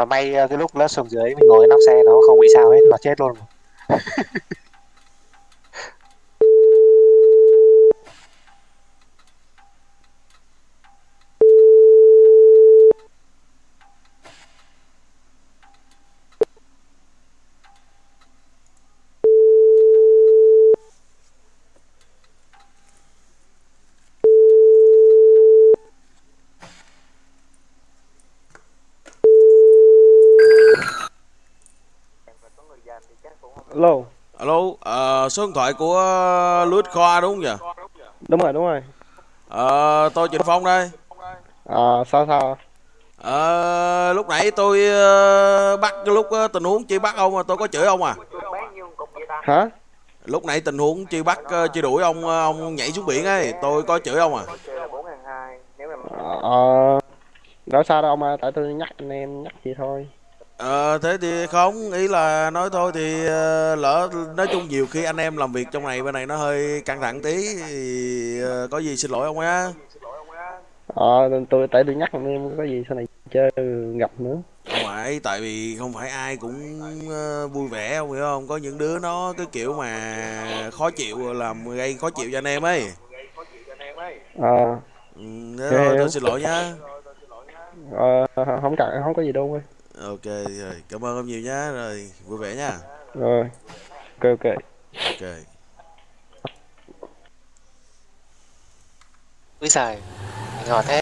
mà may ờ, cái lúc nó xuống dưới mình ngồi nóc xe nó không bị sao hết, nó chết luôn. Alo, Alo, ờ, số điện thoại của Louis Khoa đúng không nhỉ? đúng rồi, đúng rồi. Ờ, tôi Trịnh Phong đây. À, sao sao? Ờ, lúc nãy tôi ờ, bắt cái lúc ờ, tình huống truy bắt ông mà tôi có chửi ông à. Hả? Lúc nãy tình huống truy bắt ờ, truy đuổi ông ờ, ông nhảy xuống biển ấy, tôi có chửi ông à. Ờ, đâu sao đâu mà, tại tôi nhắc anh em nhắc vậy thôi. Ờ, thế thì không, ý là nói thôi thì ờ, lỡ nói chung nhiều khi anh em làm việc trong này bên này nó hơi căng thẳng tí thì ờ, có gì xin lỗi ông nhá. Ờ, tôi tại tôi nhắc em có gì sau này chơi gặp nữa. không phải tại vì không phải ai cũng ờ, vui vẻ không hiểu không có những đứa nó cái kiểu mà khó chịu làm gây khó chịu cho anh em ấy Ờ, ừ, thế thôi tôi xin lỗi nhá ờ, không cần, không có gì đâu ơi. Ok rồi. Cảm ơn ông nhiều nhá. Rồi vui vẻ nha Rồi, ok ok. ok. Úi giời ngọt thế